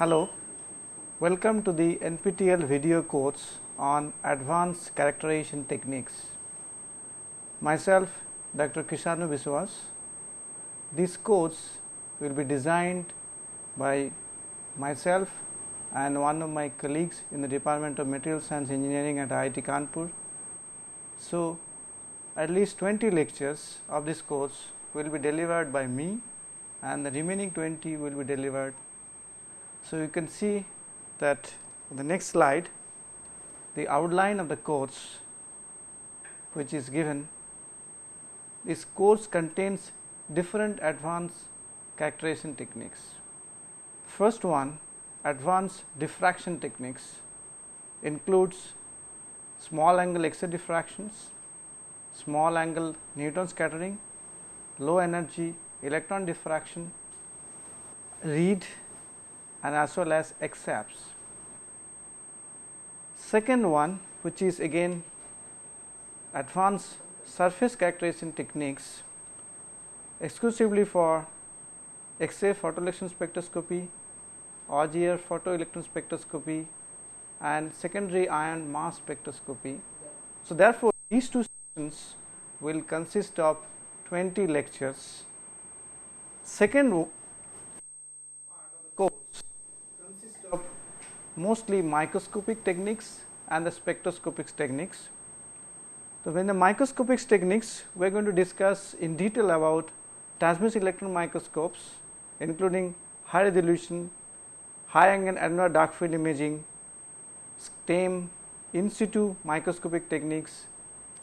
Hello, welcome to the NPTEL video course on advanced characterization techniques. Myself Dr. Krishanu Biswas. This course will be designed by myself and one of my colleagues in the Department of Material Science Engineering at IIT Kanpur. So, at least 20 lectures of this course will be delivered by me and the remaining 20 will be delivered. So, you can see that in the next slide the outline of the course which is given. This course contains different advanced characterization techniques. First one advanced diffraction techniques includes small angle X-ray diffractions, small angle neutron scattering, low energy electron diffraction, RHEED and as well as XAFS. Second one which is again advanced surface characterization techniques exclusively for X-ray photoelectron spectroscopy, Auger photoelectron spectroscopy and secondary ion mass spectroscopy. So, therefore, these two sessions will consist of 20 lectures. Second part of the course consists of mostly microscopic techniques and the spectroscopic techniques. So, when the microscopic techniques we are going to discuss in detail about transmission electron microscopes including high resolution, high angle annular dark field imaging, STEM, in situ microscopic techniques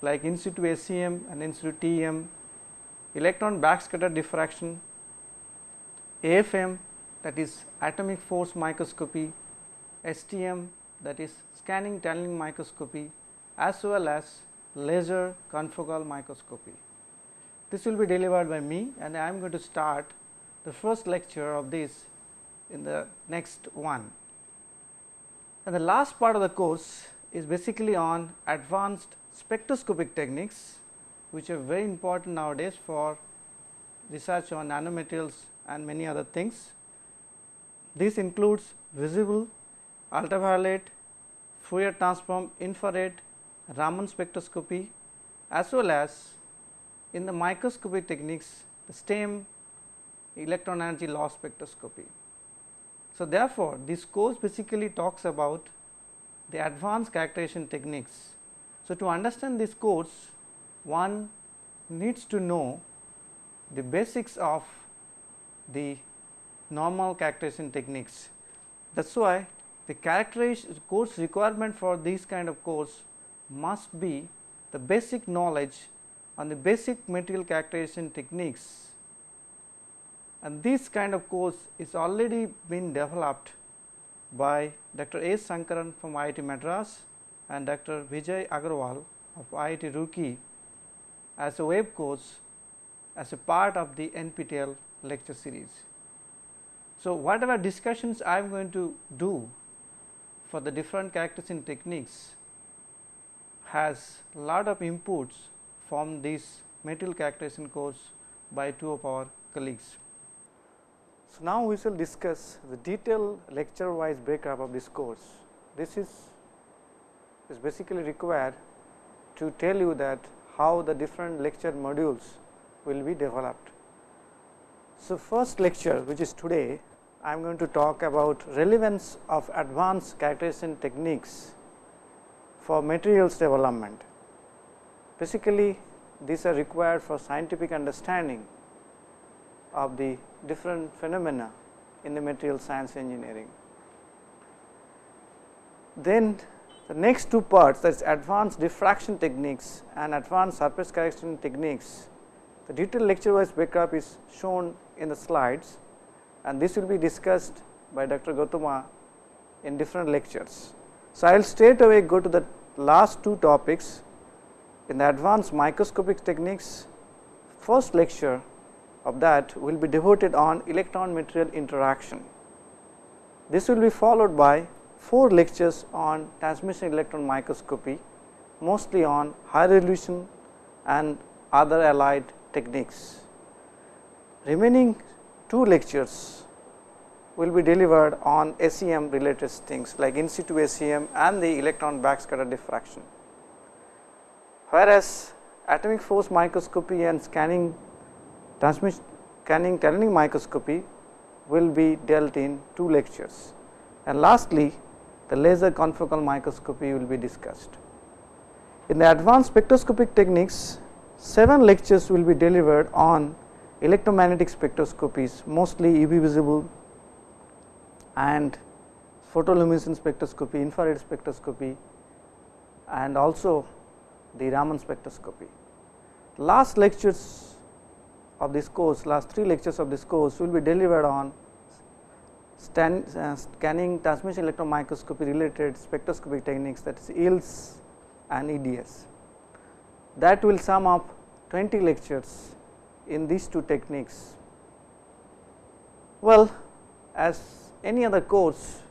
like in situ SEM and in situ TEM, electron backscatter diffraction, AFM that is atomic force microscopy, STM that is scanning tunneling microscopy as well as laser confocal microscopy. This will be delivered by me and I am going to start the first lecture of this in the next one. And the last part of the course is basically on advanced spectroscopic techniques which are very important nowadays for research on nanomaterials and many other things. This includes visible, ultraviolet, Fourier transform, infrared, Raman spectroscopy as well as in the microscopic techniques the STEM electron energy loss spectroscopy. So, therefore, this course basically talks about the advanced characterization techniques. So, to understand this course one needs to know the basics of the normal characterization techniques. That is why the course requirement for this kind of course must be the basic knowledge on the basic material characterization techniques and this kind of course is already been developed by Dr. A. Sankaran from IIT Madras and Dr. Vijay Agarwal of IIT Roorkee as a web course as a part of the NPTEL lecture series. So, whatever discussions I am going to do for the different characterization techniques has lot of inputs from this material characterization course by two of our colleagues. So, now we shall discuss the detailed lecture wise breakup of this course. This is, is basically required to tell you that how the different lecture modules will be developed. So, first lecture which is today I am going to talk about relevance of advanced characterization techniques for materials development. Basically these are required for scientific understanding of the different phenomena in the material science engineering. Then the next two parts that is advanced diffraction techniques and advanced surface characterization techniques. The detailed lecture wise breakup is shown in the slides and this will be discussed by Dr. Gautama in different lectures. So, I will straight away go to the last two topics in the advanced microscopic techniques first lecture of that will be devoted on electron material interaction. This will be followed by 4 lectures on transmission electron microscopy mostly on high resolution and other allied techniques. Remaining 2 lectures will be delivered on SEM related things like in situ SEM and the electron backscatter diffraction. Whereas, atomic force microscopy and scanning transmission scanning tunneling microscopy will be dealt in two lectures. And lastly, the laser confocal microscopy will be discussed. In the advanced spectroscopic techniques, 7 lectures will be delivered on electromagnetic spectroscopies mostly UV visible and photoluminescence spectroscopy, infrared spectroscopy and also the Raman spectroscopy. Last lectures of this course, last 3 lectures of this course will be delivered on uh, scanning transmission electron microscopy related spectroscopic techniques that is EELS and EDS. That will sum up 20 lectures in these two techniques. Well, as any other course,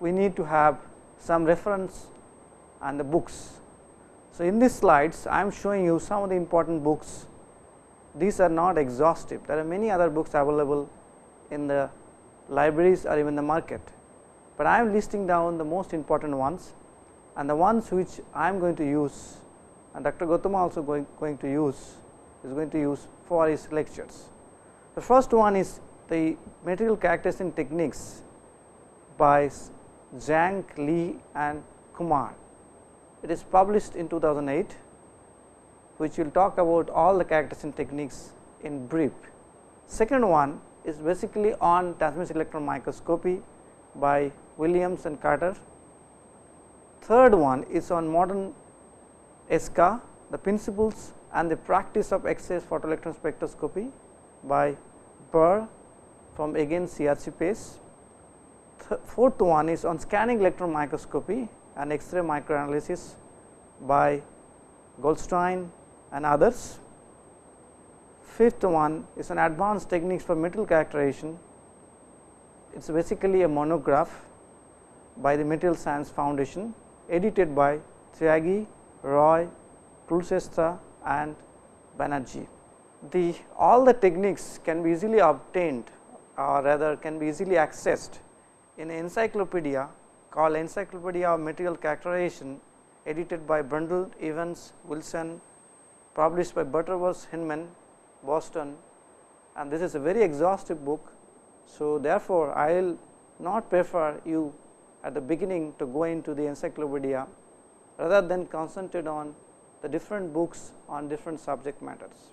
we need to have some reference and the books. So, in these slides, I am showing you some of the important books. These are not exhaustive. There are many other books available in the libraries or even the market, but I am listing down the most important ones and the ones which I am going to use and Dr. Gautama also going, going to use is going to use for his lectures. The first one is the material characterization techniques by Zhang, Li and Kumar. It is published in 2008, which will talk about all the characterization techniques in brief. Second one is basically on transmission electron microscopy by Williams and Carter. Third one is on modern ESCA, the principles and the practice of X-ray photoelectron spectroscopy by Barr from again CRC Press. fourth one is on scanning electron microscopy and X-ray microanalysis by Goldstein and others. Fifth one is an advanced techniques for metal characterization. It is basically a monograph by the Material Science Foundation edited by Tyagi, Roy, Kulshreshtha and Banerjee. The all the techniques can be easily obtained or rather can be easily accessed in encyclopedia called Encyclopedia of Material Characterization edited by Brundle, Evans, Wilson, published by Butterworth Heinemann, Boston and this is a very exhaustive book. So, therefore, I will not prefer you at the beginning to go into the encyclopedia rather than concentrate on the different books on different subject matters.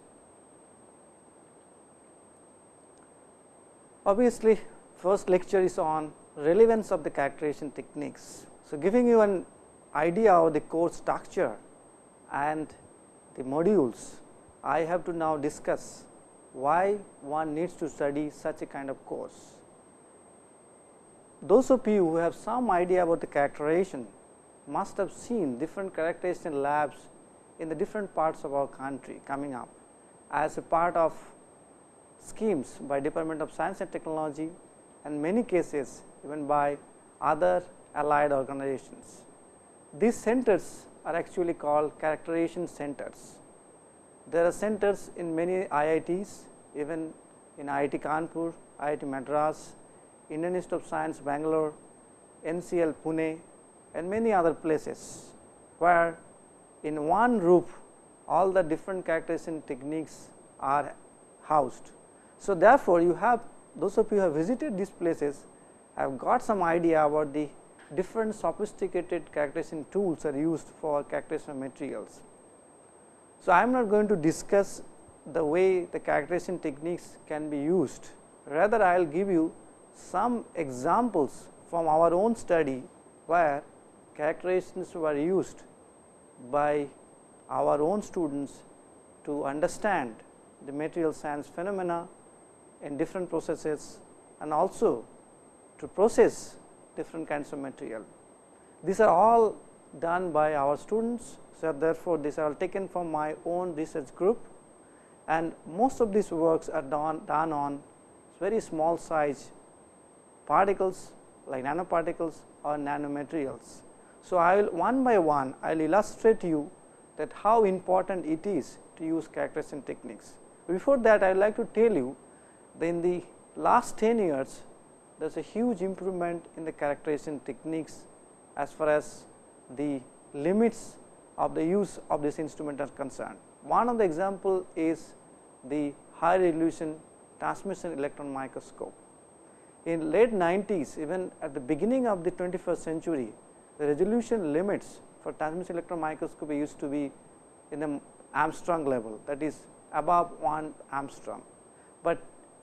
Obviously, first lecture is on relevance of the characterization techniques. So, giving you an idea of the course structure and the modules, I have to now discuss why one needs to study such a kind of course. Those of you who have some idea about the characterization must have seen different characterization labs in the different parts of our country coming up as a part of schemes by Department of Science and Technology and many cases even by other allied organizations. These centers are actually called characterization centers. There are centers in many IITs, even in IIT Kanpur, IIT Madras, Indian Institute of Science Bangalore, NCL Pune and many other places, where in one roof all the different characterization techniques are housed. So, therefore, you have those of you who have visited these places have got some idea about the different sophisticated characterization tools are used for characterization materials. So, I am not going to discuss the way the characterization techniques can be used, rather I will give you some examples from our own study where characterizations were used by our own students to understand the material science phenomena in different processes and also to process different kinds of material. These are all done by our students. So, therefore, these are taken from my own research group and most of these works are done, done on very small size particles like nanoparticles or nanomaterials. So, I will one by one I will illustrate you that how important it is to use characterization techniques. Before that I would like to tell you that in the last 10 years there is a huge improvement in the characterization techniques as far as the limits of the use of this instrument are concerned. One of the example is the high resolution transmission electron microscope. In late 90s even at the beginning of the 21st century the resolution limits for transmission electron microscopy used to be in the Angstrom level that is above 1 Angstrom. But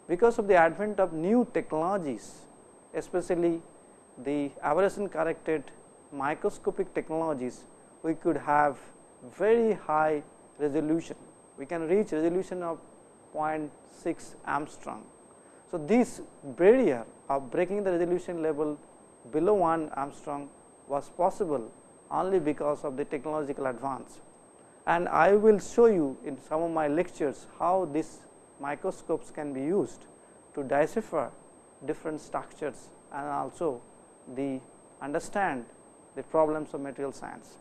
because of the advent of new technologies especially the aberration corrected microscopic technologies we could have very high resolution. We can reach resolution of 0.6 Angstrom. So, this barrier of breaking the resolution level below 1 Angstrom was possible only because of the technological advance. And I will show you in some of my lectures how these microscopes can be used to decipher different structures and also the understand the problems of material science.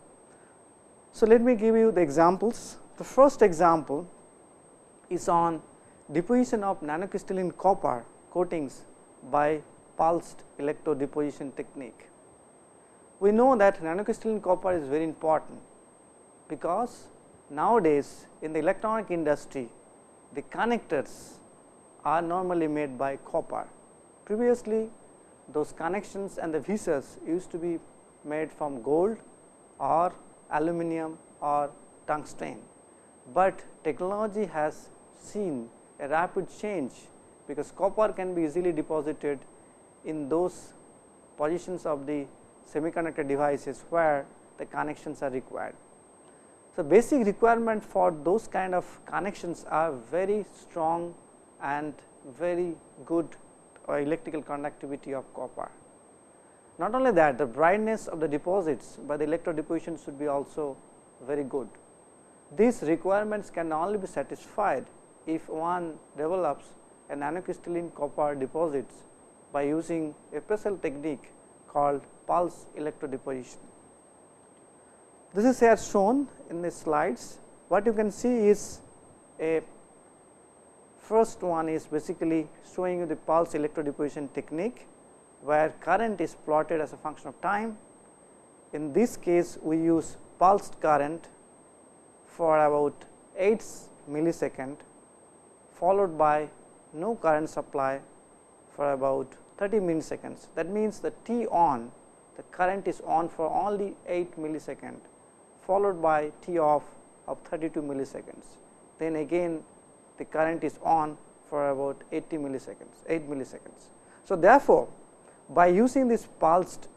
So, let me give you the examples. The first example is on deposition of nanocrystalline copper coatings by pulsed electrodeposition technique. We know that nanocrystalline copper is very important, because nowadays in the electronic industry the connectors are normally made by copper. Previously those connections and the visors used to be made from gold or aluminum or tungsten, but technology has seen a rapid change because copper can be easily deposited in those positions of the semiconductor devices where the connections are required. So, basic requirement for those kind of connections are very strong and very good electrical conductivity of copper. Not only that the brightness of the deposits by the electro deposition should be also very good. These requirements can only be satisfied if one develops a nanocrystalline copper deposits by using a special technique called pulse electrodeposition. This is here shown in the slides. What you can see is a first one is basically showing you the pulse electrodeposition technique, where current is plotted as a function of time. In this case, we use pulsed current for about 8 millisecond followed by no current supply for about 30 milliseconds. That means, the T on the current is on for only 8 millisecond followed by T off of 32 milliseconds. Then again the current is on for about 80 milliseconds 8 milliseconds. So, therefore, by using this pulsed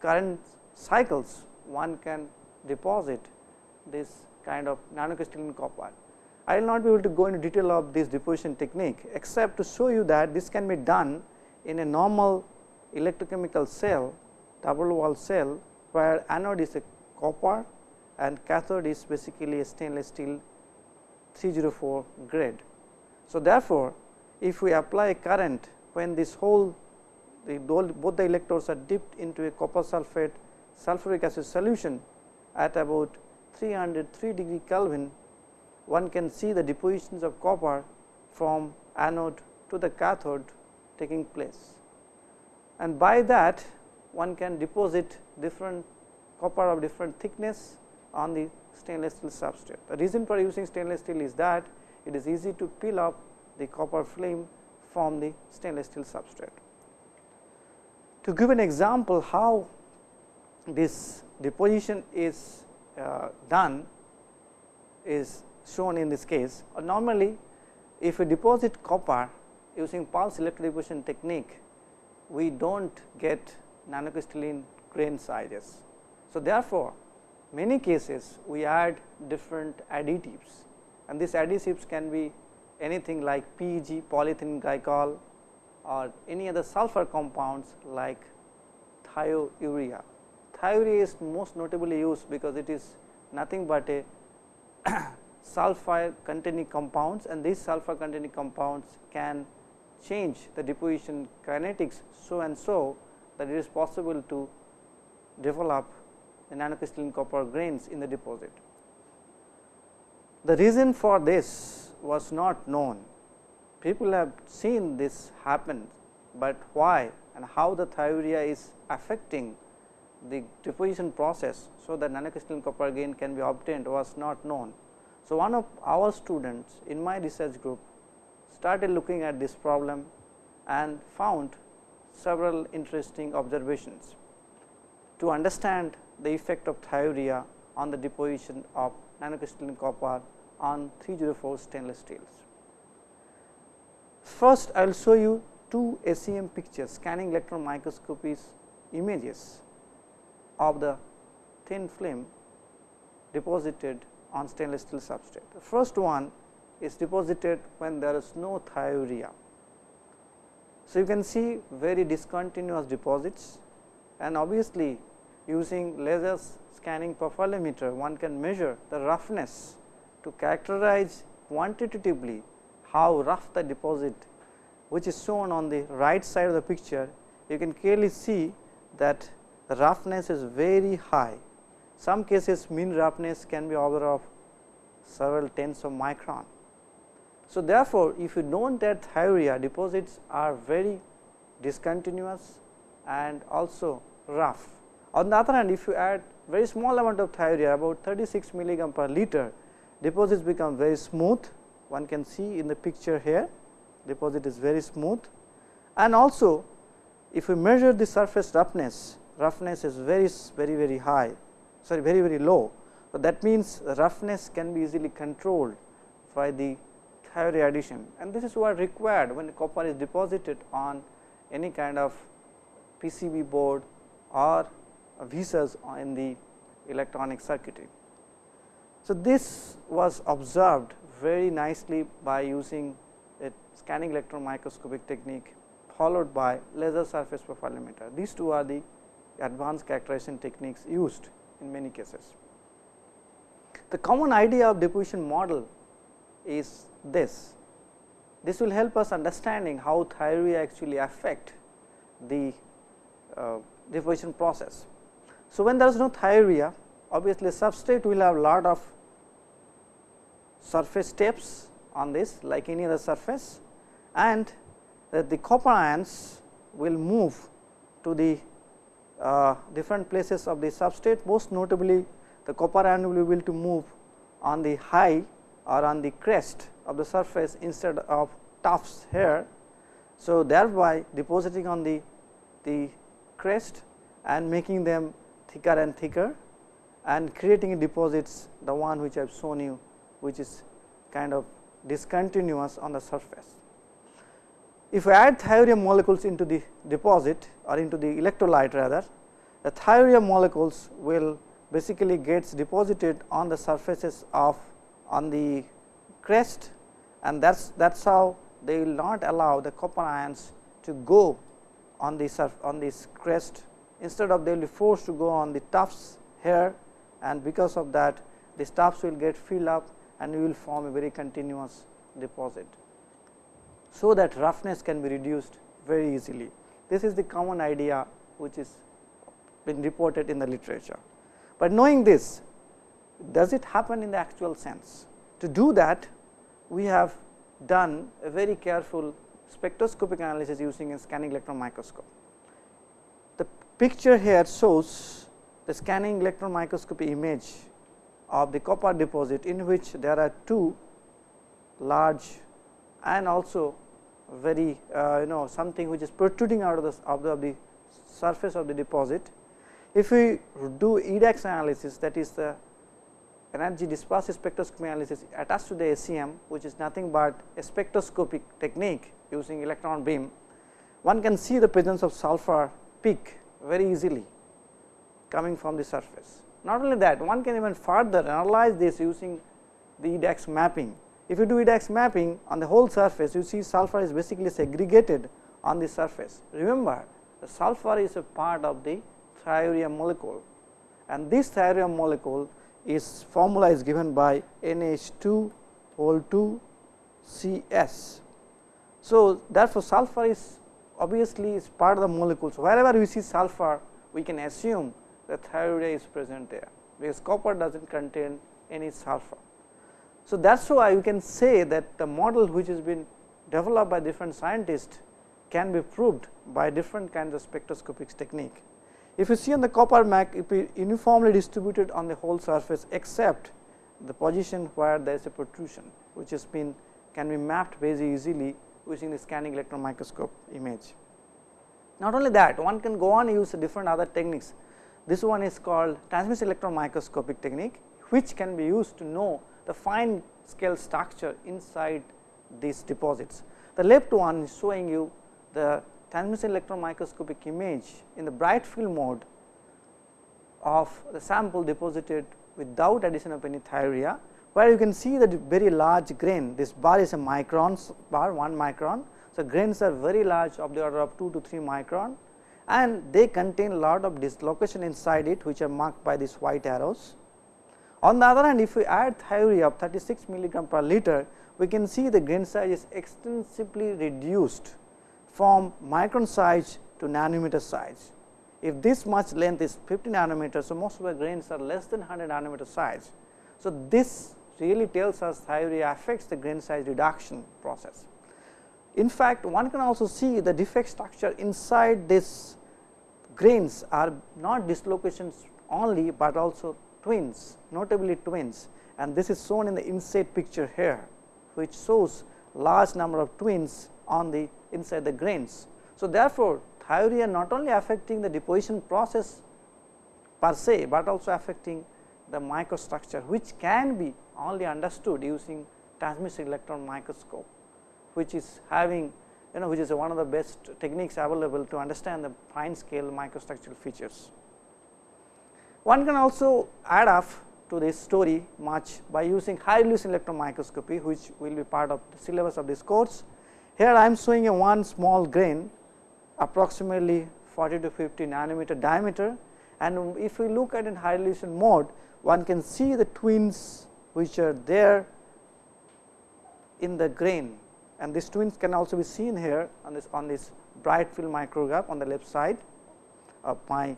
current cycles one can deposit this kind of nanocrystalline copper. I will not be able to go into detail of this deposition technique, except to show you that this can be done in a normal electrochemical cell double wall cell, where anode is a copper and cathode is basically a stainless steel 304 grade. So, therefore, if we apply current when this whole the both the electrodes are dipped into a copper sulphate sulfuric acid solution at about 303 degree Kelvin one can see the depositions of copper from anode to the cathode taking place. And by that one can deposit different copper of different thickness on the stainless steel substrate. The reason for using stainless steel is that it is easy to peel up the copper film from the stainless steel substrate. To give an example how this deposition is uh, done is shown in this case. Uh, normally, if we deposit copper using pulse electrodeposition technique, we do not get nanocrystalline grain sizes. So, therefore, many cases we add different additives and these additives can be anything like PEG polyethylene glycol or any other sulfur compounds like thiourea. Thiourea is most notably used because it is nothing but a sulfur containing compounds and these sulfur containing compounds can change the deposition kinetics so and so that it is possible to develop the nanocrystalline copper grains in the deposit. The reason for this was not known. People have seen this happen but why and how the thiourea is affecting the deposition process. So, that nanocrystalline copper grain can be obtained was not known. So, one of our students in my research group started looking at this problem and found several interesting observations to understand the effect of thiourea on the deposition of nanocrystalline copper on 304 stainless steels. First, I will show you two SEM pictures scanning electron microscopies images of the thin film deposited on stainless steel substrate. The first one is deposited when there is no thiourea. So, you can see very discontinuous deposits and obviously using laser scanning profilometer one can measure the roughness to characterize quantitatively how rough the deposit which is shown on the right side of the picture you can clearly see that the roughness is very high. Some cases mean roughness can be order of several tens of micron. So, therefore, if you know that thiourea deposits are very discontinuous and also rough. On the other hand, if you add very small amount of thiourea about 36 milligram per liter, deposits become very smooth. One can see in the picture here, deposit is very smooth and also if we measure the surface roughness, roughness is very very very high sorry very very low. So, that means roughness can be easily controlled by the thiourea addition and this is what required when copper is deposited on any kind of PCB board or vias in the electronic circuitry. So, this was observed very nicely by using a scanning electron microscopic technique followed by laser surface profilometer. These two are the advanced characterization techniques used in many cases. The common idea of deposition model is this. This will help us understanding how thiourea actually affect the uh, deposition process. So, when there is no thiourea obviously substrate will have lot of surface steps on this like any other surface and the copper ions will move to the uh, different places of the substrate most notably the copper ion will be able to move on the high or on the crest of the surface instead of tufts here. So, thereby depositing on the, the crest and making them thicker and thicker and creating deposits the one which I have shown you which is kind of discontinuous on the surface. If we add thiourea molecules into the deposit or into the electrolyte rather, the thiourea molecules will basically gets deposited on the surfaces of on the crest and that is that is how they will not allow the copper ions to go on the surf on this crest instead of they will be forced to go on the tufts here and because of that the tufts will get filled up and you will form a very continuous deposit so that roughness can be reduced very easily. This is the common idea which is been reported in the literature. But knowing this, does it happen in the actual sense? To do that, we have done a very careful spectroscopic analysis using a scanning electron microscope. The picture here shows the scanning electron microscopy image of the copper deposit in which there are two large and also very uh, you know something which is protruding out of the, of the, of the surface of the deposit. If we do EDAX analysis that is the energy dispersive spectroscopy analysis attached to the SEM which is nothing but a spectroscopic technique using electron beam, one can see the presence of sulfur peak very easily coming from the surface. Not only that one can even further analyze this using the EDAX mapping if you do EDAX mapping on the whole surface, you see sulfur is basically segregated on the surface. Remember, the sulfur is a part of the thiourea molecule and this thiourea molecule is formula is given by NH2 whole 2 CS. So, therefore, sulfur is obviously is part of the molecule. So, wherever we see sulfur, we can assume that thiourea is present there, because copper does not contain any sulfur. So, that is why you can say that the model which has been developed by different scientists can be proved by different kinds of spectroscopic technique. If you see on the copper MAC, it be uniformly distributed on the whole surface except the position where there is a protrusion, which has been can be mapped very easily using the scanning electron microscope image. Not only that, one can go on use different other techniques. This one is called transmission electron microscopic technique, which can be used to know the fine scale structure inside these deposits. The left one is showing you the transmission electron microscopic image in the bright field mode of the sample deposited without addition of any thiourea, where you can see that very large grain. This bar is a micron bar 1 micron. So, grains are very large of the order of 2 to 3 micron and they contain a lot of dislocation inside it which are marked by these white arrows. On the other hand, if we add thiourea of 36 milligram per liter, we can see the grain size is extensively reduced from micron size to nanometer size. If this much length is 50 nanometers, so most of the grains are less than 100 nanometer size. So, this really tells us thiourea affects the grain size reduction process. In fact, one can also see the defect structure inside this grains are not dislocations only, but also twins notably twins and this is shown in the inside picture here which shows large number of twins on the inside the grains. So, therefore, thiourea not only affecting the deposition process per se, but also affecting the microstructure which can be only understood using transmission electron microscope which is having you know which is one of the best techniques available to understand the fine scale microstructural features. One can also add up to this story much by using high resolution electron microscopy which will be part of the syllabus of this course. Here I am showing a one small grain approximately 40 to 50 nanometer diameter. And if we look at in high resolution mode one can see the twins which are there in the grain. And these twins can also be seen here on this on this bright field micrograph on the left side of my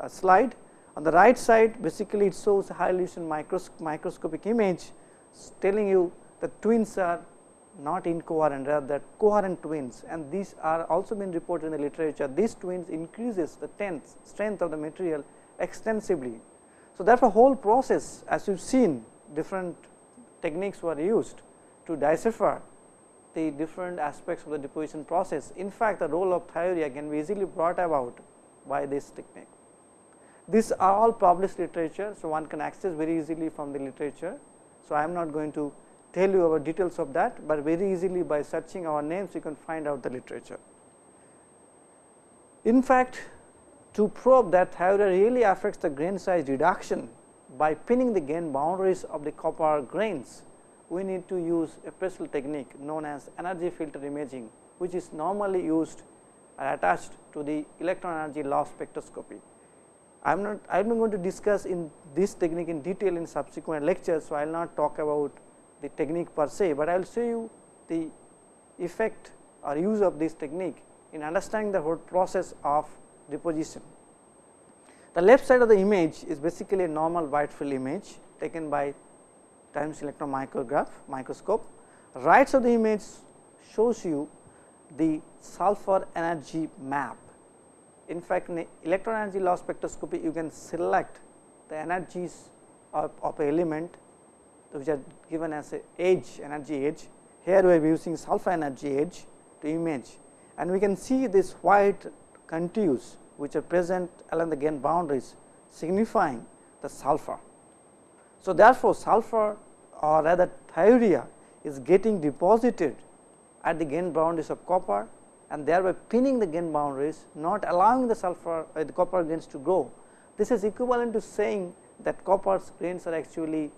uh, slide. On the right side basically it shows a high resolution micros microscopic image telling you the twins are not incoherent rather coherent twins and these are also been reported in the literature. These twins increases the tenth strength of the material extensively. So, therefore, whole process as you have seen different techniques were used to decipher the different aspects of the deposition process. In fact, the role of thiourea can be easily brought about by this technique. These are all published literature. So, one can access very easily from the literature. So, I am not going to tell you about details of that, but very easily by searching our names you can find out the literature. In fact, to probe that thiourea really affects the grain size reduction by pinning the grain boundaries of the copper grains, we need to use a special technique known as energy filter imaging, which is normally used attached to the electron energy loss spectroscopy. I am not I am not going to discuss in this technique in detail in subsequent lectures. So, I will not talk about the technique per se, but I will show you the effect or use of this technique in understanding the whole process of deposition. The left side of the image is basically a normal wide field image taken by times electron micrograph microscope. Right side of the image shows you the sulfur energy map in fact, in electron energy loss spectroscopy you can select the energies of, of element which are given as a edge energy edge. Here we are using sulfur energy edge to image and we can see this white contours which are present along the grain boundaries signifying the sulfur. So, therefore, sulfur or rather thiourea is getting deposited at the grain boundaries of copper and thereby pinning the grain boundaries not allowing the sulfur uh, the copper grains to grow. This is equivalent to saying that copper grains are actually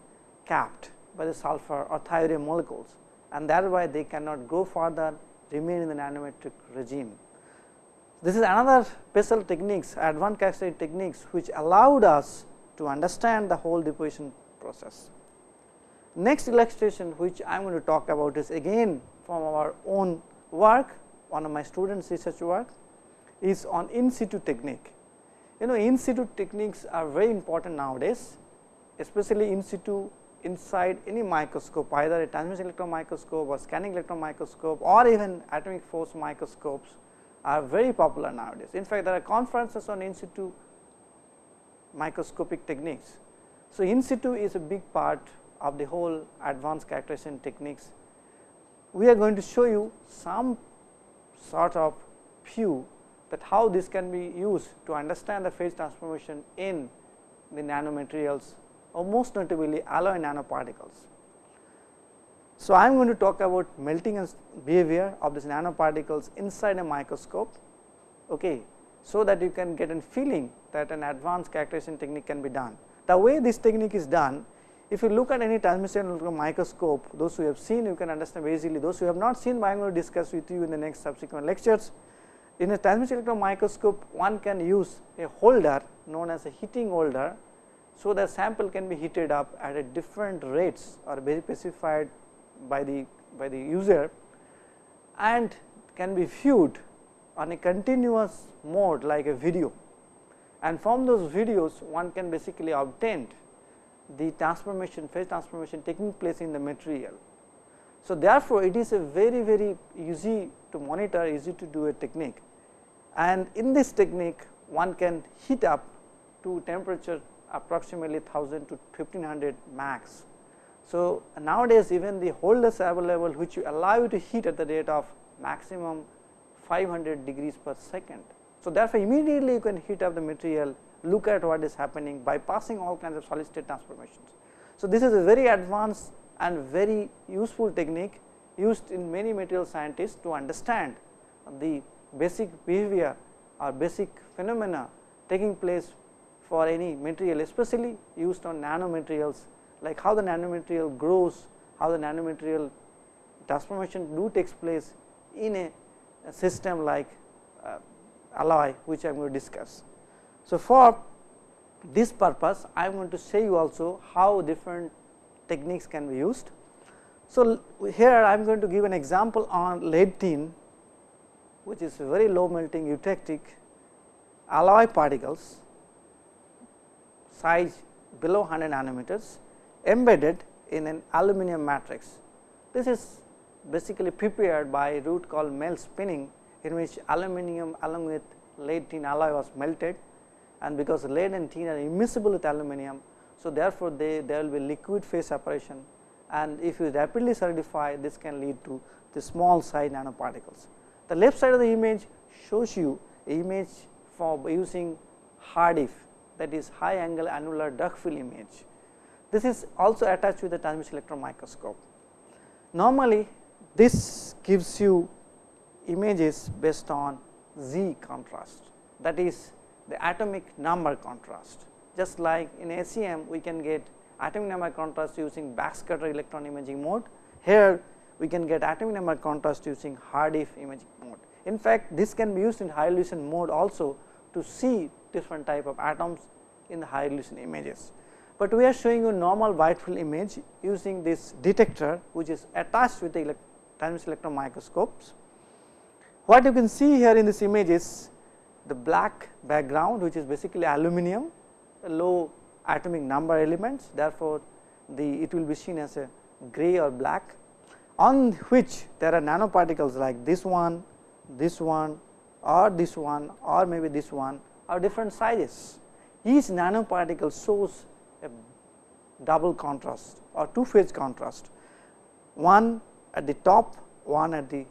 capped by the sulfur or thiourea molecules and thereby they cannot grow further remain in the nanometric regime. This is another special techniques advanced characteristic techniques which allowed us to understand the whole deposition process. Next illustration which I am going to talk about is again from our own work one of my students research work is on in situ technique. You know in situ techniques are very important nowadays especially in situ inside any microscope either a transmission electron microscope or scanning electron microscope or even atomic force microscopes are very popular nowadays. In fact, there are conferences on in situ microscopic techniques. So, in situ is a big part of the whole advanced characterization techniques. We are going to show you some sort of view that how this can be used to understand the phase transformation in the nanomaterials or most notably alloy nanoparticles. So, I am going to talk about melting and behavior of these nanoparticles inside a microscope, okay, so that you can get a feeling that an advanced characterization technique can be done. The way this technique is done, if you look at any transmission electron microscope, those who have seen you can understand very easily, those who have not seen, I am going to discuss with you in the next subsequent lectures. In a transmission electron microscope, one can use a holder known as a heating holder. So, the sample can be heated up at a different rates or very specified by the by the user and can be viewed on a continuous mode like a video and from those videos one can basically obtain the transformation phase transformation taking place in the material. So, therefore, it is a very very easy to monitor easy to do a technique and in this technique one can heat up to temperature approximately 1000 to 1500 max so, nowadays even the holders available which you allow you to heat at the rate of maximum 500 degrees per second. So, therefore, immediately you can heat up the material look at what is happening by passing all kinds of solid state transformations. So, this is a very advanced and very useful technique used in many material scientists to understand the basic behavior or basic phenomena taking place for any material especially used on nanomaterials like how the nanomaterial grows, how the nanomaterial transformation do takes place in a, a system like uh, alloy which I am going to discuss. So, for this purpose I am going to show you also how different techniques can be used. So, here I am going to give an example on lead tin which is very low melting eutectic alloy particles size below 100 nanometers embedded in an aluminum matrix. This is basically prepared by a route called melt spinning in which aluminum along with lead tin alloy was melted and because lead and tin are immiscible with aluminum. So, therefore, they there will be liquid phase separation and if you rapidly solidify this can lead to the small size nanoparticles. The left side of the image shows you image for using HAADF that is high angle annular dark field image. This is also attached with the transmission electron microscope. Normally, this gives you images based on Z contrast that is the atomic number contrast. Just like in SEM we can get atomic number contrast using backscatter electron imaging mode. Here we can get atomic number contrast using HAADF imaging mode. In fact, this can be used in high resolution mode also to see different type of atoms in the high resolution images but we are showing you normal wide field image using this detector which is attached with the elect transmission electron microscopes. What you can see here in this image is the black background which is basically aluminum a low atomic number elements therefore, the it will be seen as a gray or black on which there are nanoparticles like this one, this one or this one or maybe this one or different sizes. Each nanoparticle shows a double contrast or two phase contrast, one at the top, one at the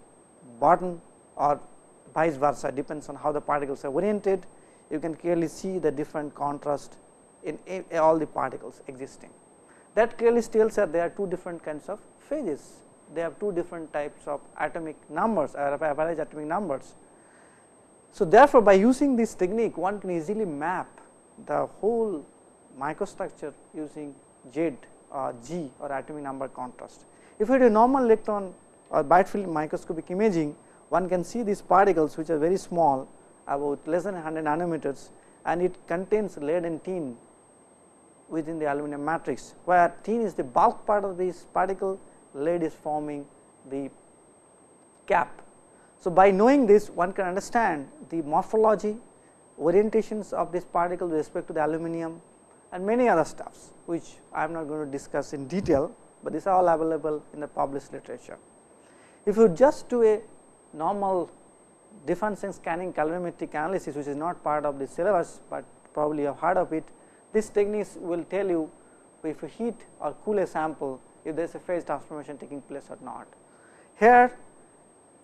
bottom or vice versa depends on how the particles are oriented. You can clearly see the different contrast in all the particles existing. That clearly tells that there are two different kinds of phases. They have two different types of atomic numbers uh, or average atomic numbers. So, therefore, by using this technique one can easily map the whole microstructure using Z or G or atomic number contrast. If you do normal electron or bright field microscopic imaging, one can see these particles which are very small about less than 100 nanometers and it contains lead and tin within the aluminum matrix, where tin is the bulk part of this particle, lead is forming the cap. So, by knowing this one can understand the morphology, orientations of this particle with respect to the aluminum and many other stuffs which I am not going to discuss in detail, but these are all available in the published literature. If you just do a normal difference diffraction scanning calorimetric analysis which is not part of the syllabus, but probably you have heard of it. This techniques will tell you if you heat or cool a sample if there is a phase transformation taking place or not. Here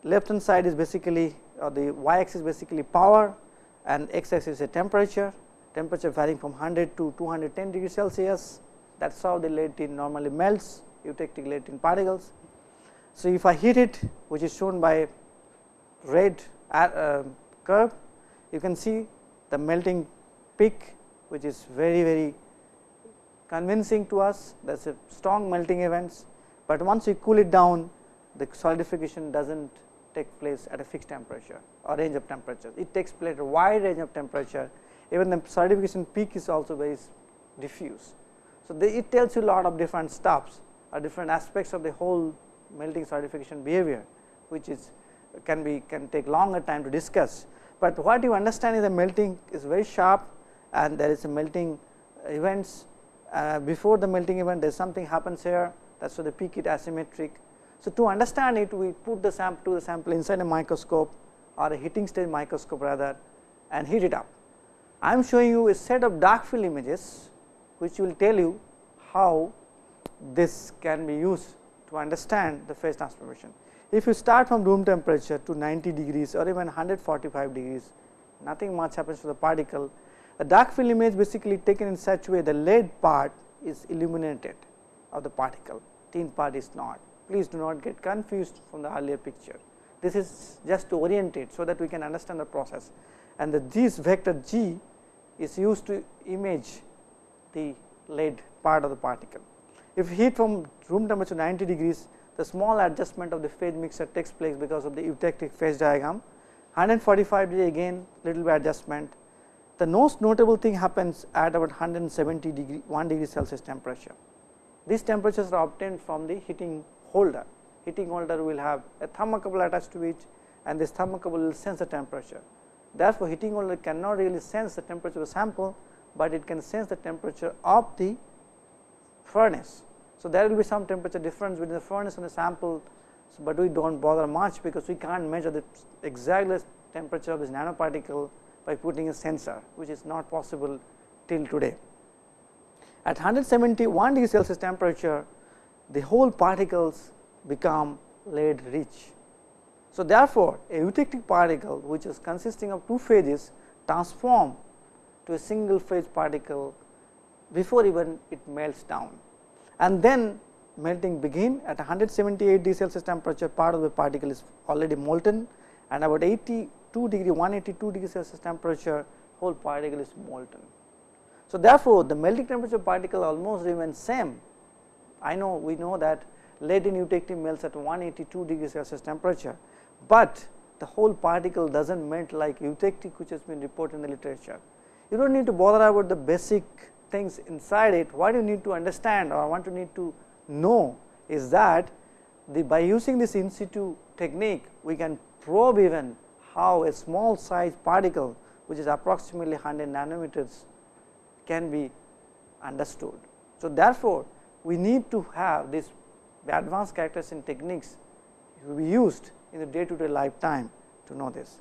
left hand side is basically the y axis basically power and x axis is a temperature, temperature varying from 100 to 210 degree Celsius. That is how the lead tin normally melts. You eutectic lead tin particles. So, if I heat it which is shown by red uh, curve you can see the melting peak which is very very convincing to us. There is a strong melting events, but once you cool it down the solidification does not take place at a fixed temperature or range of temperatures. It takes place at a wide range of temperature even the solidification peak is also very diffuse. So, it tells you a lot of different stuffs or different aspects of the whole melting solidification behavior which is can be can take longer time to discuss, but what you understand is the melting is very sharp and there is a melting events uh, before the melting event there is something happens here that is why the peak is asymmetric. So, to understand it we put the sample to the sample inside a microscope or a heating stage microscope rather and heat it up. I am showing you a set of dark field images which will tell you how this can be used to understand the phase transformation. If you start from room temperature to 90 degrees or even 145 degrees, nothing much happens to the particle. A dark field image basically taken in such way the lead part is illuminated of the particle, tin part is not. Please do not get confused from the earlier picture. This is just to orientate, so that we can understand the process and the this vector g is used to image the lead part of the particle. If heat from room temperature 90 degrees, the small adjustment of the phase mixture takes place because of the eutectic phase diagram. 145 degree again little bit adjustment. The most notable thing happens at about 170 degree 1 degree Celsius temperature. These temperatures are obtained from the heating holder. Heating holder will have a thermocouple attached to it and this thermocouple will sense the temperature. Therefore, heating holder cannot really sense the temperature of the sample, but it can sense the temperature of the furnace. So, there will be some temperature difference between the furnace and the sample, but we do not bother much because we cannot measure the exact temperature of this nanoparticle by putting a sensor which is not possible till today. At 171 degree Celsius temperature the whole particles become lead rich. So, therefore, a eutectic particle which is consisting of two phases transform to a single phase particle before even it melts down and then melting begin at 178 degree Celsius temperature part of the particle is already molten and about 82 degree 182 degree Celsius temperature whole particle is molten. So, therefore, the melting temperature particle almost remains same. I know we know that lead in eutectic melts at 182 degree Celsius temperature, but the whole particle does not melt like eutectic which has been reported in the literature. You do not need to bother about the basic things inside it, what you need to understand or want to need to know is that the by using this in situ technique, we can probe even how a small size particle which is approximately 100 nanometers can be understood. So, therefore, we need to have this advanced characterization techniques to be used in the day to day lifetime to know this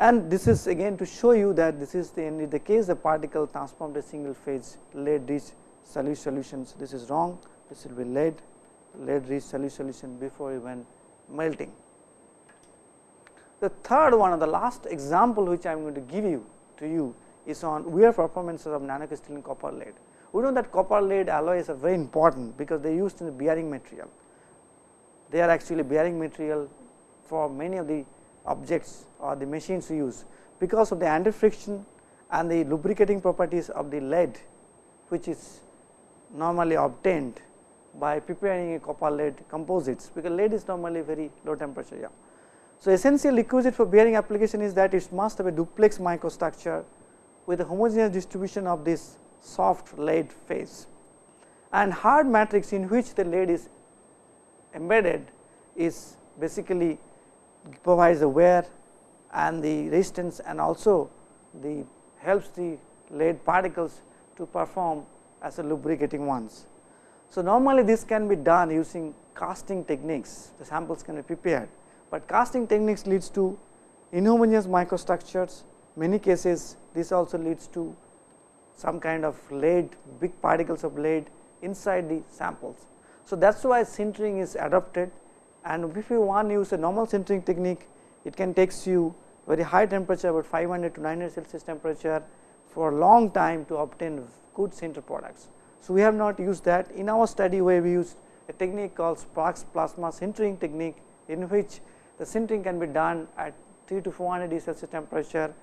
and this is again to show you that this is the, in the case the particle transformed a single phase lead rich solutions. This is wrong, this will be lead, lead rich solution before even melting. The third one or the last example which I am going to give you to you is on wear performances of nanocrystalline copper lead. We know that copper lead alloys are very important because they are used in the bearing material. They are actually bearing material for many of the objects or the machines we use because of the anti friction and the lubricating properties of the lead which is normally obtained by preparing a copper lead composites because lead is normally very low temperature. Yeah. So, essential requisite for bearing application is that it must have a duplex microstructure with a homogeneous distribution of this soft lead phase and hard matrix in which the lead is embedded is basically provides the wear and the resistance and also the helps the lead particles to perform as a lubricating ones. So, normally this can be done using casting techniques the samples can be prepared, but casting techniques leads to inhomogeneous microstructures, many cases this also leads to some kind of lead, big particles of lead inside the samples. So, that is why sintering is adopted and if you want to use a normal sintering technique, it can takes you very high temperature about 500 to 900 Celsius temperature for a long time to obtain good sinter products. So, we have not used that in our study where we used a technique called Sparks plasma sintering technique in which the sintering can be done at 3 to 400 Celsius temperature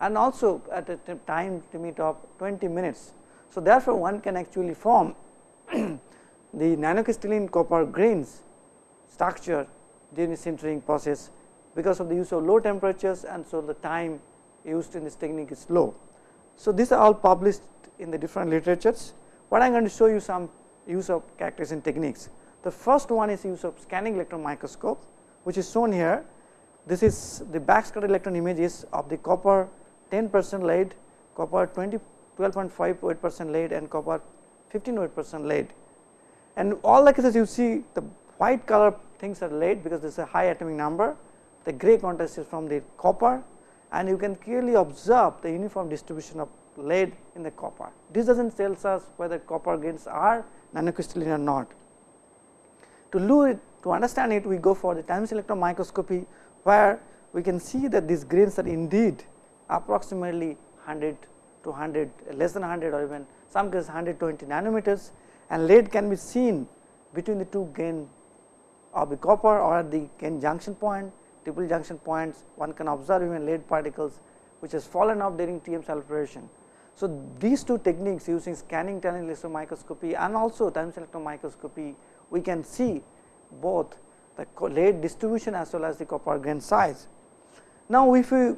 and also at a time limit of 20 minutes. So, therefore, one can actually form the nanocrystalline copper grains structure during the sintering process because of the use of low temperatures and so the time used in this technique is low. So, these are all published in the different literatures. What I am going to show you some use of characterization techniques. The first one is use of scanning electron microscope which is shown here. This is the backscatter electron images of the copper 10 percent lead, copper 20 12.5 weight percent lead and copper 15 weight percent lead. And all the cases you see the white color things are lead because this is a high atomic number, the gray contrast is from the copper and you can clearly observe the uniform distribution of lead in the copper. This does not tell us whether copper grains are nanocrystalline or not. To it, to understand it we go for the time electron microscopy where we can see that these grains are indeed approximately 100 to 100 less than 100 or even some cases 120 nanometers and lead can be seen between the two grain of the copper or the gain junction point, triple junction points one can observe even lead particles which has fallen off during TM sulfuration. So, these two techniques using scanning tunneling electron microscopy and also time electron microscopy we can see both the lead distribution as well as the copper grain size. Now, if we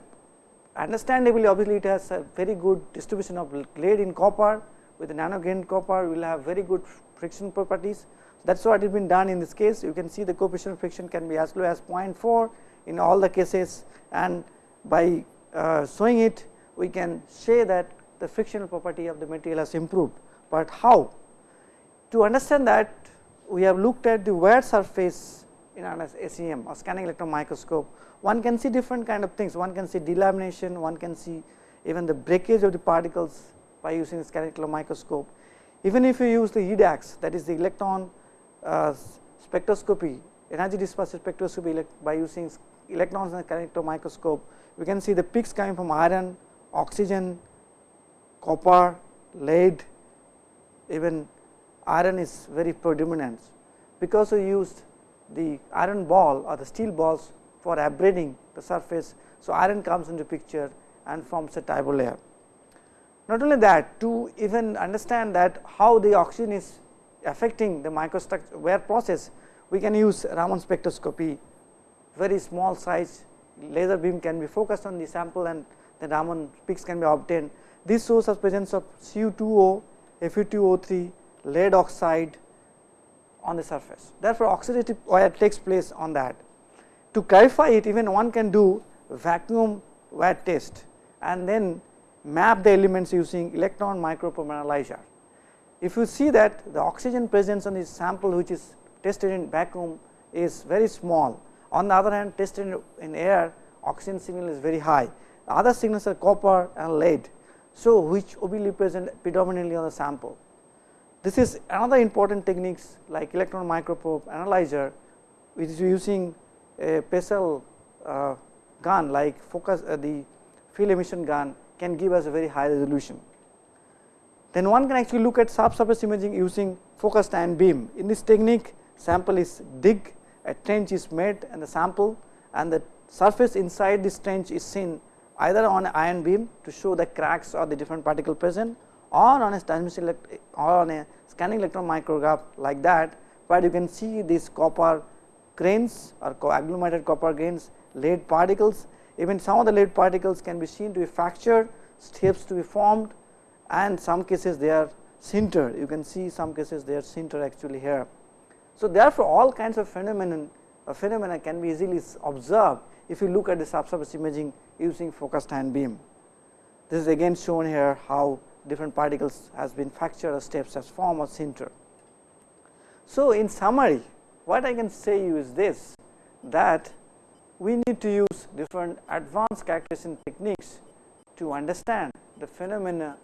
understandably obviously it has a very good distribution of lead in copper with nano grain copper will have very good friction properties. That is what has been done in this case you can see the coefficient of friction can be as low as 0.4 in all the cases and by uh, showing it we can say that the frictional property of the material has improved, but how? To understand that we have looked at the wear surface in an SEM or scanning electron microscope one can see different kind of things. One can see delamination one can see even the breakage of the particles by using the scanning electron microscope. Even if you use the EDAX that is the electron uh, spectroscopy energy dispersive spectroscopy by using electrons in the scanning electron microscope we can see the peaks coming from iron oxygen copper lead even iron is very predominant. Because we used the iron ball or the steel balls for abrading the surface. So, iron comes into picture and forms a tribo layer. Not only that to even understand that how the oxygen is affecting the microstructure wear process we can use Raman spectroscopy very small size laser beam can be focused on the sample and the Raman peaks can be obtained. This shows us presence of Cu2O, Fe2O3, lead oxide on the surface. Therefore, oxidative wear takes place on that. To clarify it even one can do vacuum wear test and then map the elements using electron microprobe analyzer. If you see that the oxygen presence on this sample which is tested in vacuum is very small. On the other hand tested in air oxygen signal is very high. The other signals are copper and lead. So, which will be present predominantly on the sample. This is another important techniques like electron microprobe analyzer which is using a Pessl uh, gun like focus uh, the field emission gun can give us a very high resolution. Then one can actually look at subsurface imaging using focused ion beam. In this technique sample is dig, a trench is made and the sample and the surface inside this trench is seen either on ion beam to show the cracks or the different particle present or on a transmission or on a scanning electron micrograph like that, but you can see these copper grains or agglomerated copper grains lead particles even some of the lead particles can be seen to be fractured steps to be formed and some cases they are sintered you can see some cases they are sintered actually here. So, therefore, all kinds of phenomenon uh, phenomena can be easily observed if you look at the subsurface imaging using focused ion beam. This is again shown here how different particles has been fractured or steps as form or sinter. So, in summary what I can say you is this that we need to use different advanced characterization techniques to understand the phenomena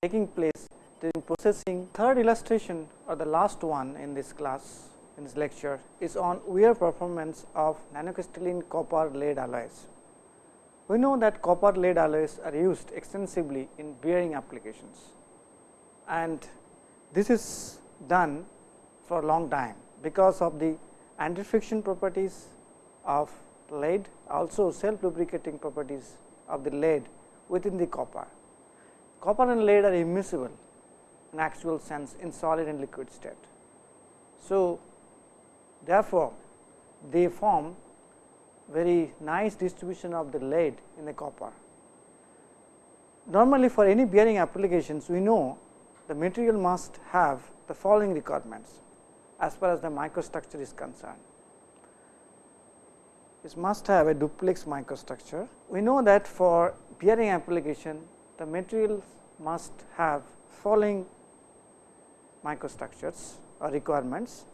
taking place during processing. Third illustration or the last one in this class in this lecture is on wear performance of nanocrystalline copper lead alloys. We know that copper lead alloys are used extensively in bearing applications and this is done for a long time because of the anti-friction properties of lead also self lubricating properties of the lead within the copper. Copper and lead are immiscible in actual sense in solid and liquid state. So, therefore, they form very nice distribution of the lead in the copper. Normally for any bearing applications we know the material must have the following requirements as far as the microstructure is concerned. It must have a duplex microstructure. We know that for bearing application the materials must have following microstructures or requirements.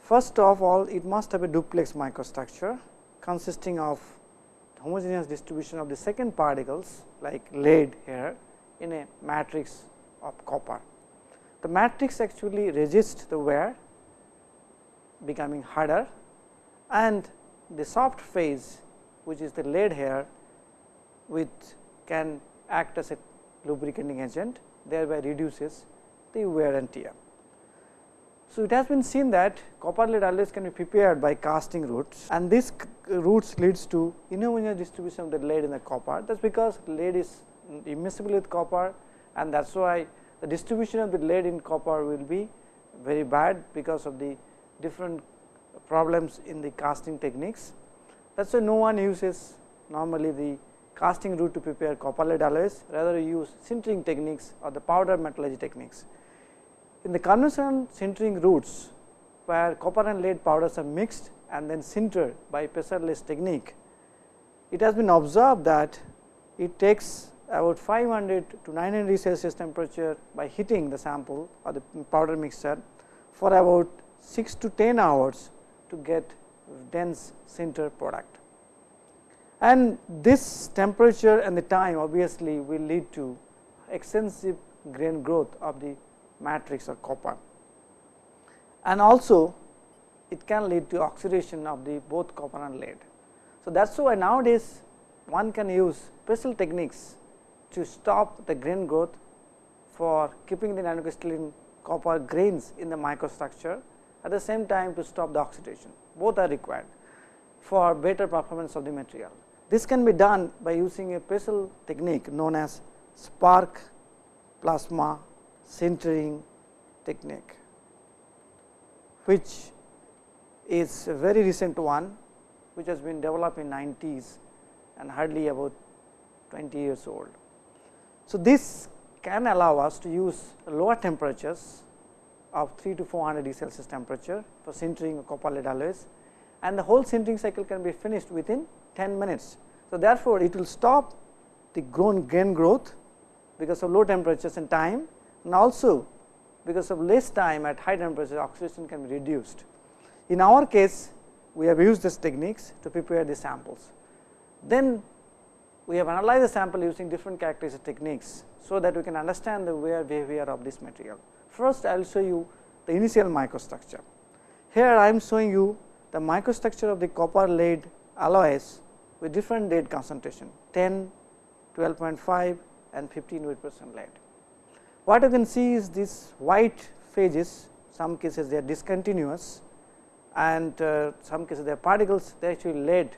First of all it must have a duplex microstructure consisting of homogeneous distribution of the second particles like lead here in a matrix of copper. The matrix actually resists the wear becoming harder and the soft phase which is the lead here which can act as a lubricating agent thereby reduces the wear and tear. So, it has been seen that copper lead alloys can be prepared by casting routes and this routes leads to inhomogeneous distribution of the lead in the copper that is because lead is immiscible with copper and that is why the distribution of the lead in copper will be very bad because of the different problems in the casting techniques. That is why no one uses normally the casting route to prepare copper lead alloys rather you use sintering techniques or the powder metallurgy techniques. In the conventional sintering routes where copper and lead powders are mixed and then sintered by pressure-less technique, it has been observed that it takes about 500 to 900 degree Celsius temperature by heating the sample or the powder mixture for about 6 to 10 hours to get dense sinter product. And this temperature and the time obviously will lead to extensive grain growth of the matrix or copper. And also it can lead to oxidation of the both copper and lead. So, that is why nowadays one can use special techniques to stop the grain growth for keeping the nanocrystalline copper grains in the microstructure at the same time to stop the oxidation both are required for better performance of the material. This can be done by using a special technique known as spark plasma sintering technique, which is a very recent one which has been developed in 90s and hardly about 20 years old. So, this can allow us to use lower temperatures of 3 to 400 degree Celsius temperature for sintering copper lead alloys and the whole sintering cycle can be finished within 10 minutes. So, therefore, it will stop the grown grain growth because of low temperatures and time and also because of less time at high temperature oxidation can be reduced. In our case we have used these techniques to prepare the samples. Then we have analyzed the sample using different characteristic techniques, so that we can understand the wear behavior of this material. First I will show you the initial microstructure. Here I am showing you the microstructure of the copper lead alloys with different lead concentration 10, 12.5 and 15 weight percent lead. What you can see is these white phases some cases they are discontinuous and uh, some cases they are particles they actually lead.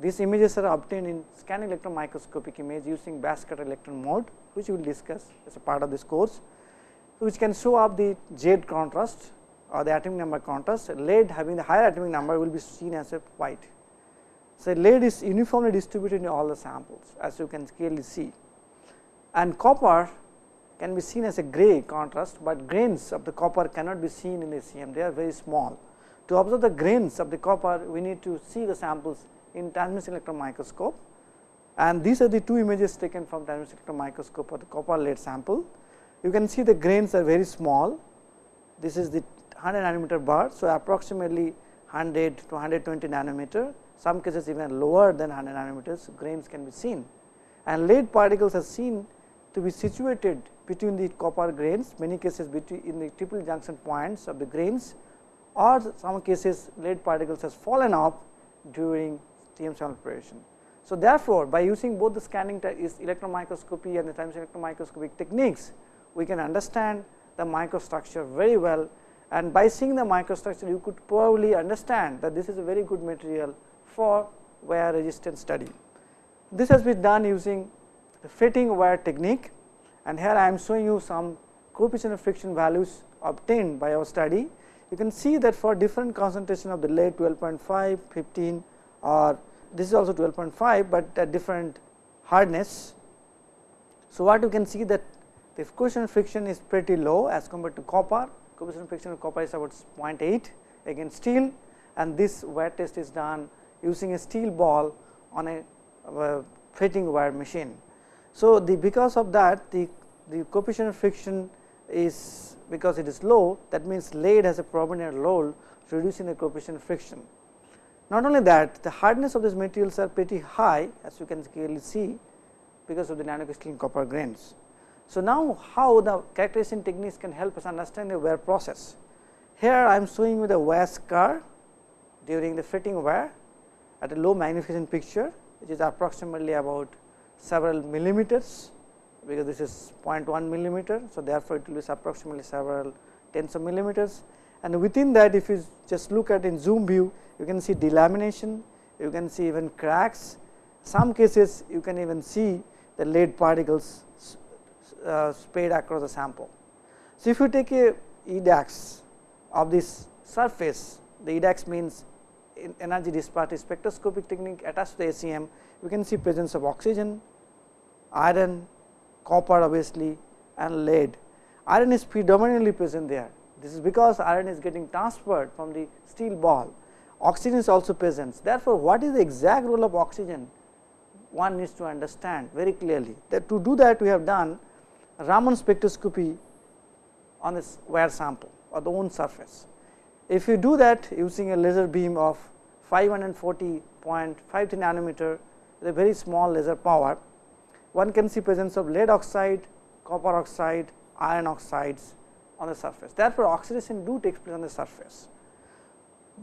These images are obtained in scanning electron microscopic image using backscatter electron mode which we will discuss as a part of this course which can show up the Z contrast or the atomic number contrast lead having the higher atomic number will be seen as a white. So, lead is uniformly distributed in all the samples as you can clearly see and copper can be seen as a gray contrast, but grains of the copper cannot be seen in the they are very small. To observe the grains of the copper we need to see the samples in transmission electron microscope and these are the two images taken from transmission electron microscope of the copper lead sample you can see the grains are very small. This is the 100 nanometer bar. So, approximately 100 to 120 nanometer some cases even lower than 100 nanometers grains can be seen and lead particles are seen to be situated between the copper grains many cases between in the triple junction points of the grains or some cases lead particles has fallen off during TM sample preparation. So, therefore, by using both the scanning is electron microscopy and the time electron microscopic techniques, we can understand the microstructure very well and by seeing the microstructure you could probably understand that this is a very good material for wear resistance study. This has been done using the fretting wear technique and here I am showing you some coefficient of friction values obtained by our study. You can see that for different concentration of the lead 12.5, 15 or this is also 12.5, but at different hardness. So, what you can see that the coefficient of friction is pretty low as compared to copper, coefficient of friction of copper is about 0.8 against steel and this wear test is done using a steel ball on a, uh, a fretting wear machine. So, the because of that the, the coefficient of friction is because it is low that means lead has a predominant role reducing the coefficient of friction. Not only that the hardness of these materials are pretty high as you can clearly see because of the nanocrystalline copper grains. So, now how the characterization techniques can help us understand the wear process. Here I am showing you the wear scar during the fretting wear at a low magnification picture which is approximately about several millimeters because this is 0.1 millimeter. So, therefore, it will be approximately several tens of millimeters and within that if you just look at in zoom view you can see delamination, you can see even cracks, some cases you can even see the lead particles uh, across the sample. So, if you take a EDAX of this surface, the EDAX means energy dispersive spectroscopic technique attached to the SEM, we can see presence of oxygen, iron, copper obviously and lead. Iron is predominantly present there. This is because iron is getting transferred from the steel ball oxygen is also present. Therefore, what is the exact role of oxygen one needs to understand very clearly that to do that we have done Raman spectroscopy on this wear sample or the own surface. If you do that using a laser beam of 540.53 nanometer with a very small laser power, one can see presence of lead oxide, copper oxide, iron oxides on the surface. Therefore, oxidation do takes place on the surface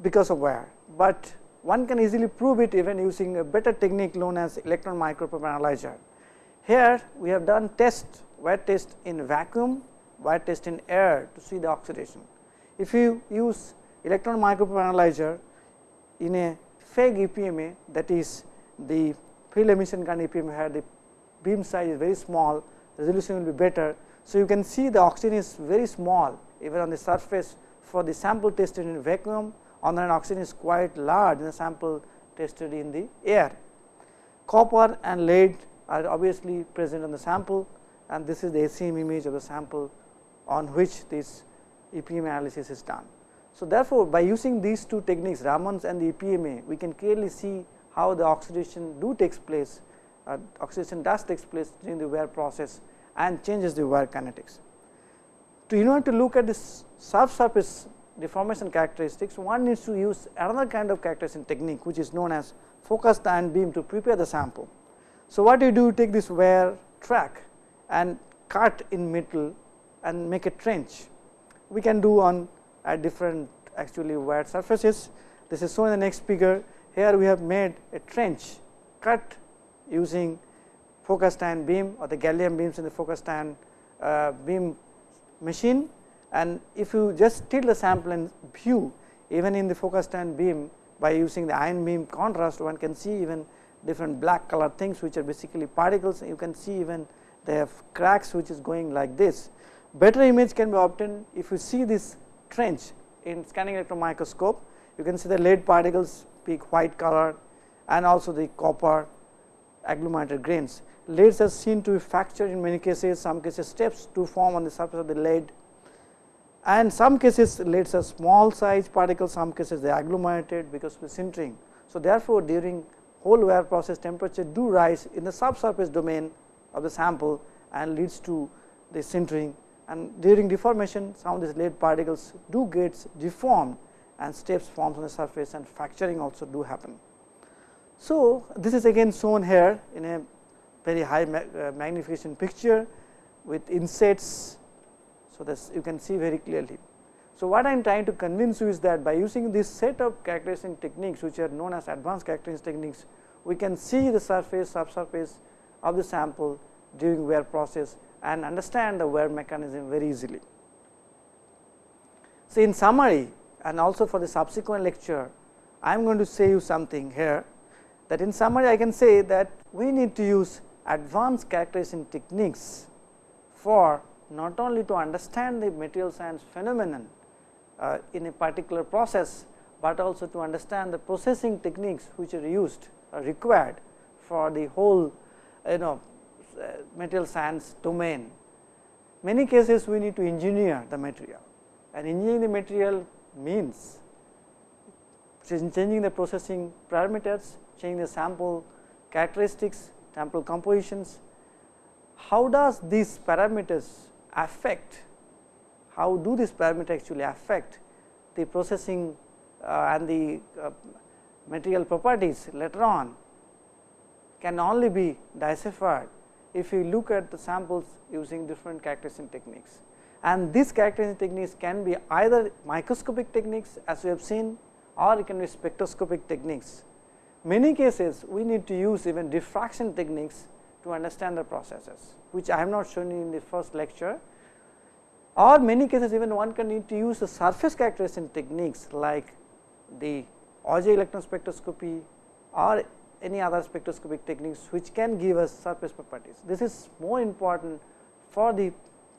because of wear, but one can easily prove it even using a better technique known as electron microprobe analyzer. Here we have done test wear test in vacuum, wear test in air to see the oxidation. If you use electron microprobe analyzer in a FEG EPMA that is the field emission kind EPMA where the beam size is very small, resolution will be better. So, you can see the oxygen is very small even on the surface for the sample tested in vacuum on the oxygen is quite large in the sample tested in the air. Copper and lead are obviously present in the sample and this is the SEM image of the sample on which this EPM analysis is done. So, therefore, by using these two techniques Raman's and the EPMA we can clearly see how the oxidation do takes place uh, oxidation does takes place during the wear process and changes the wear kinetics. To in order to look at this subsurface deformation characteristics, one needs to use another kind of characterization technique which is known as focused ion beam to prepare the sample. So, what you do you take this wear track and cut in metal and make a trench. We can do on at different actually wear surfaces. This is shown in the next figure. Here we have made a trench cut using focused ion beam or the gallium beams in the focused ion uh, beam machine and if you just tilt the sample and view even in the focused ion beam by using the ion beam contrast one can see even different black color things which are basically particles you can see even they have cracks which is going like this. Better image can be obtained if you see this trench in scanning electron microscope you can see the lead particles peak white color and also the copper agglomerated grains. Leads are seen to be fractured in many cases some cases steps to form on the surface of the lead and some cases leads are small size particles, some cases they agglomerated because of the sintering. So, therefore, during whole wear process temperature do rise in the subsurface domain of the sample and leads to the sintering and during deformation some of these lead particles do get deformed and steps forms on the surface and fracturing also do happen. So, this is again shown here in a very high uh, magnification picture with insets. So, this you can see very clearly. So, what I am trying to convince you is that by using this set of characterization techniques which are known as advanced characterization techniques, we can see the surface subsurface of the sample during wear process and understand the wear mechanism very easily. So, in summary and also for the subsequent lecture, I am going to say you something here that in summary I can say that we need to use advanced characterization techniques for not only to understand the material science phenomenon uh, in a particular process, but also to understand the processing techniques which are used or required for the whole you know uh, material science domain. Many cases we need to engineer the material and engineering the material means changing the processing parameters changing the sample characteristics, sample compositions. How does these parameters affect, how do these parameters actually affect the processing uh, and the uh, material properties later on can only be deciphered if you look at the samples using different characterization techniques. And these characterization techniques can be either microscopic techniques as we have seen or it can be spectroscopic techniques many cases we need to use even diffraction techniques to understand the processes, which I have not shown you in the first lecture or many cases even one can need to use the surface characterization techniques like the Auger electron spectroscopy or any other spectroscopic techniques which can give us surface properties. This is more important for the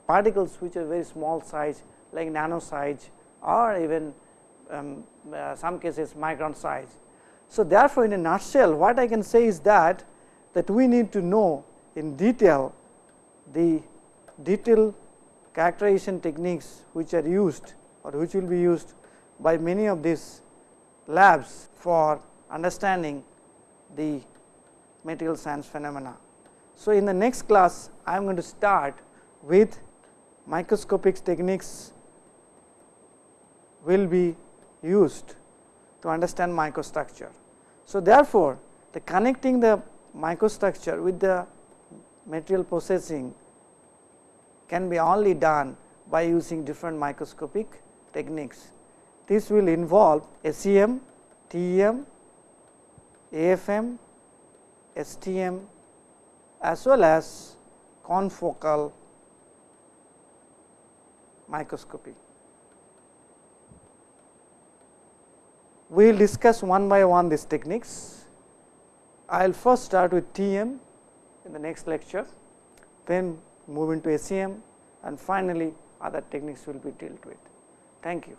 particles which are very small size like nano size or even um, uh, some cases micron size so, therefore, in a nutshell what I can say is that that we need to know in detail the detailed characterization techniques which are used or which will be used by many of these labs for understanding the material science phenomena. So, in the next class I am going to start with microscopic techniques will be used to understand microstructure. So, therefore, the connecting the microstructure with the material processing can be only done by using different microscopic techniques. This will involve SEM, TEM, AFM, STM as well as confocal microscopy. we will discuss one by one these techniques. I will first start with TM in the next lecture, then move into SEM and finally, other techniques will be dealt with. Thank you.